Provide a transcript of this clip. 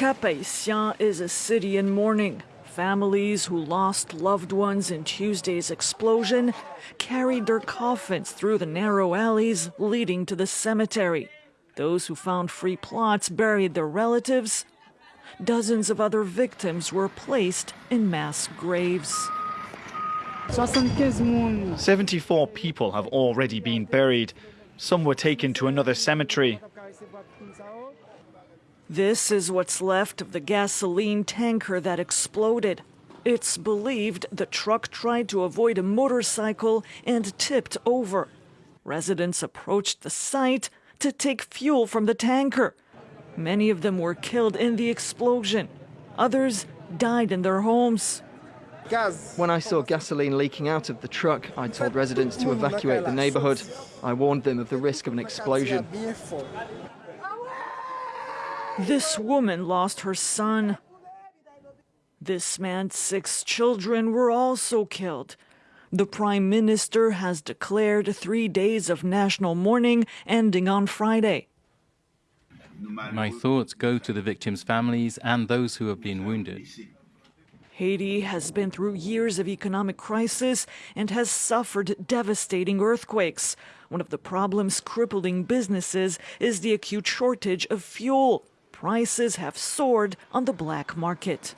Cap-Haïtien is a city in mourning. Families who lost loved ones in Tuesday's explosion carried their coffins through the narrow alleys leading to the cemetery. Those who found free plots buried their relatives. Dozens of other victims were placed in mass graves. 74 people have already been buried. Some were taken to another cemetery. This is what's left of the gasoline tanker that exploded. It's believed the truck tried to avoid a motorcycle and tipped over. Residents approached the site to take fuel from the tanker. Many of them were killed in the explosion. Others died in their homes. When I saw gasoline leaking out of the truck, I told residents to evacuate the neighborhood. I warned them of the risk of an explosion. This woman lost her son. This man's six children were also killed. The Prime Minister has declared three days of national mourning ending on Friday. My thoughts go to the victims' families and those who have been wounded. Haiti has been through years of economic crisis and has suffered devastating earthquakes. One of the problems crippling businesses is the acute shortage of fuel prices have soared on the black market.